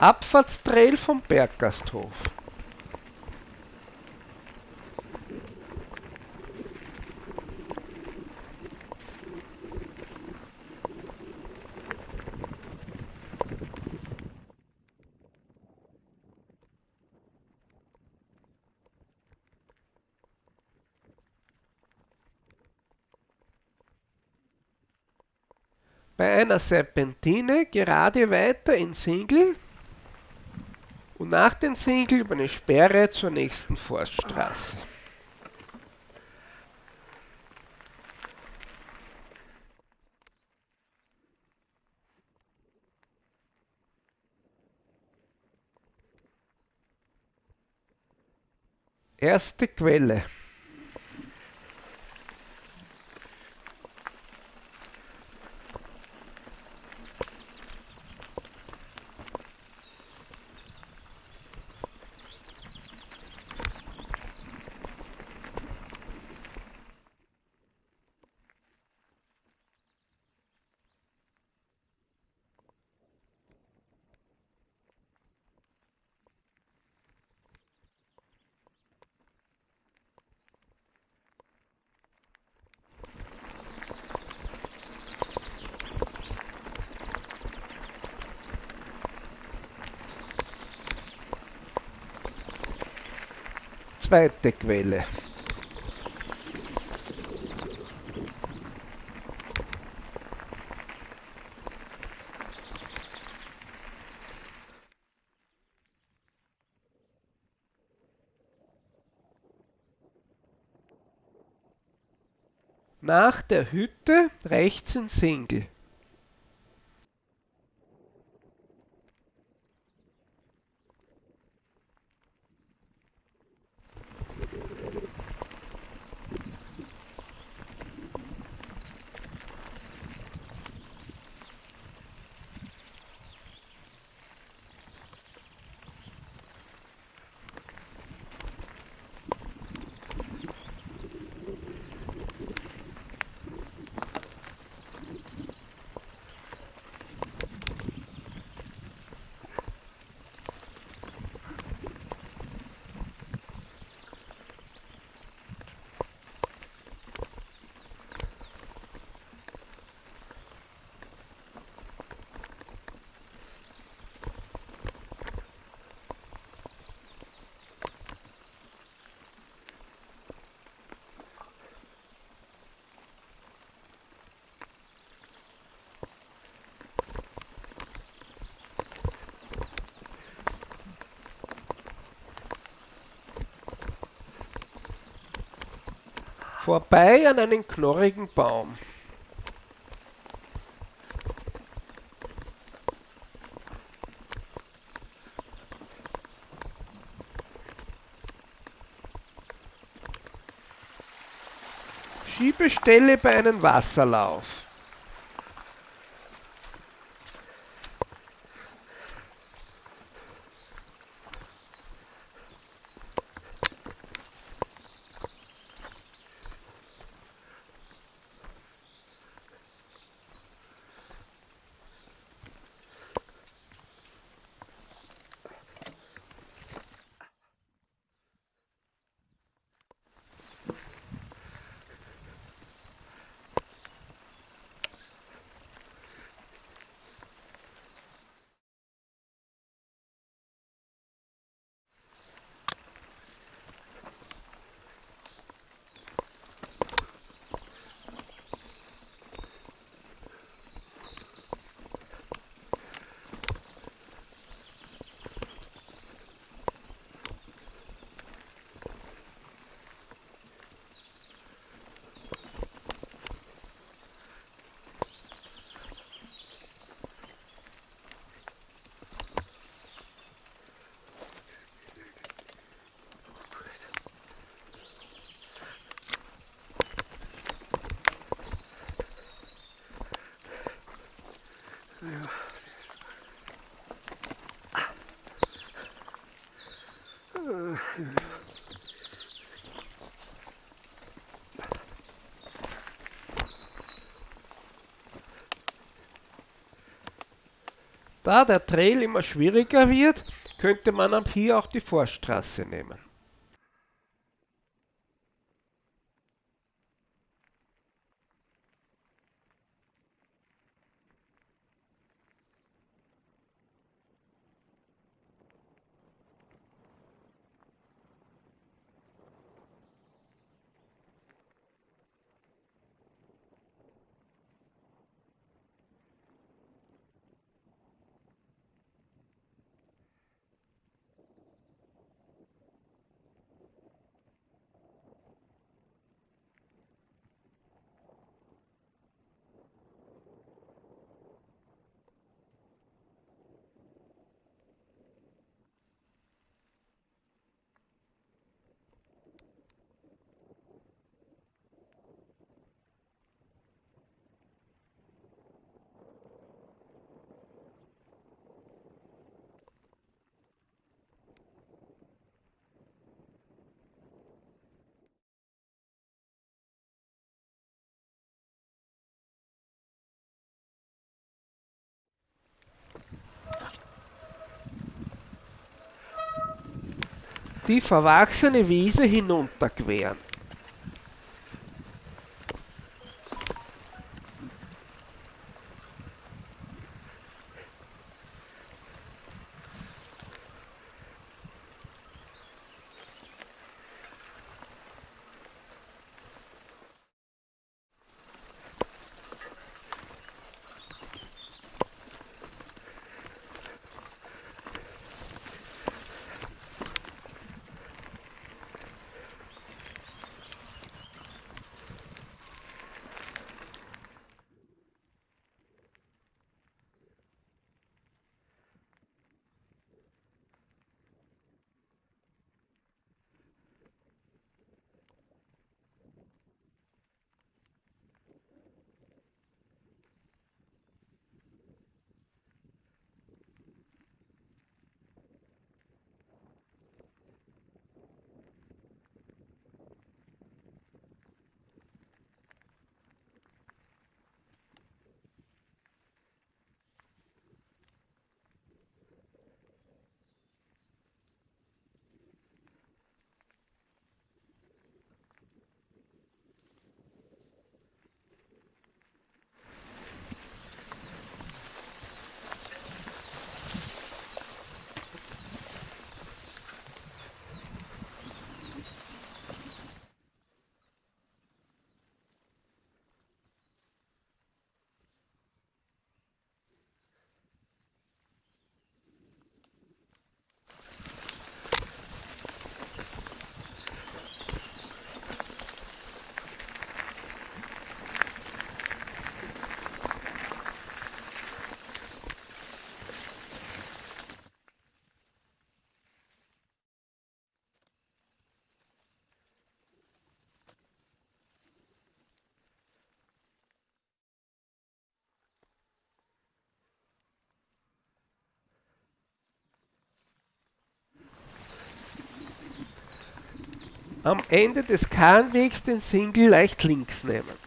Abfahrtstrail vom Berggasthof. Bei einer Serpentine gerade weiter in Single und nach den Single über eine Sperre zur nächsten Forststraße. Erste Quelle. Zweite Quelle. Nach der Hütte rechts in Single. Vorbei an einem knorrigen Baum. Schiebestelle bei einem Wasserlauf. Da der Trail immer schwieriger wird, könnte man ab hier auch die Forststraße nehmen. Die verwachsene Wiese hinunterqueren. Am Ende des Kahnwegs den Single leicht links nehmen.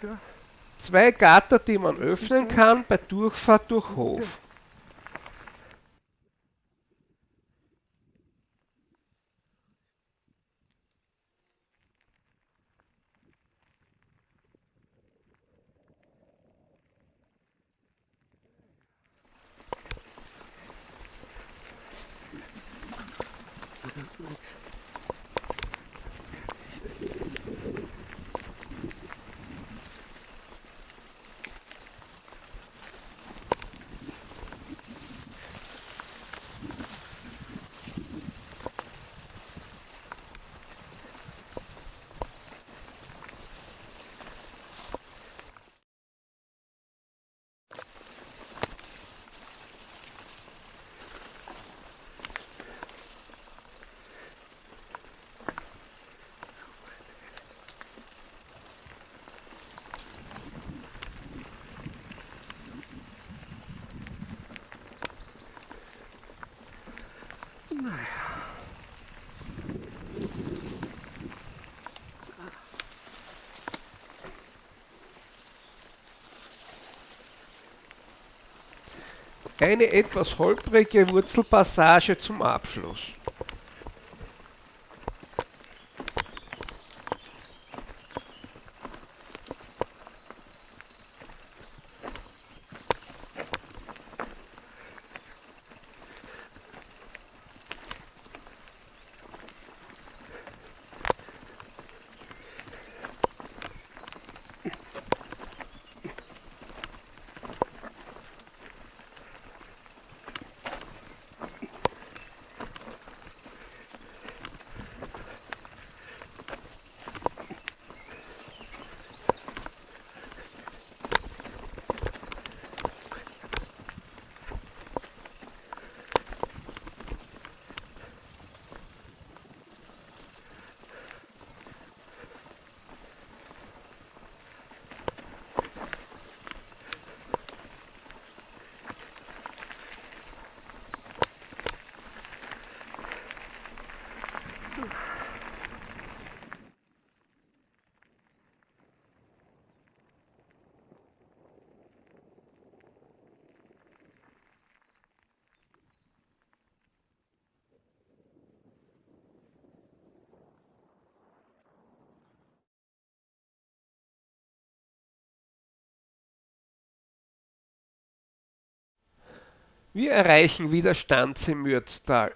Da? Zwei Gatter, die man öffnen kann bei Durchfahrt durch Hof. Eine etwas holprige Wurzelpassage zum Abschluss. Wir erreichen wieder Stanz im Mürztal.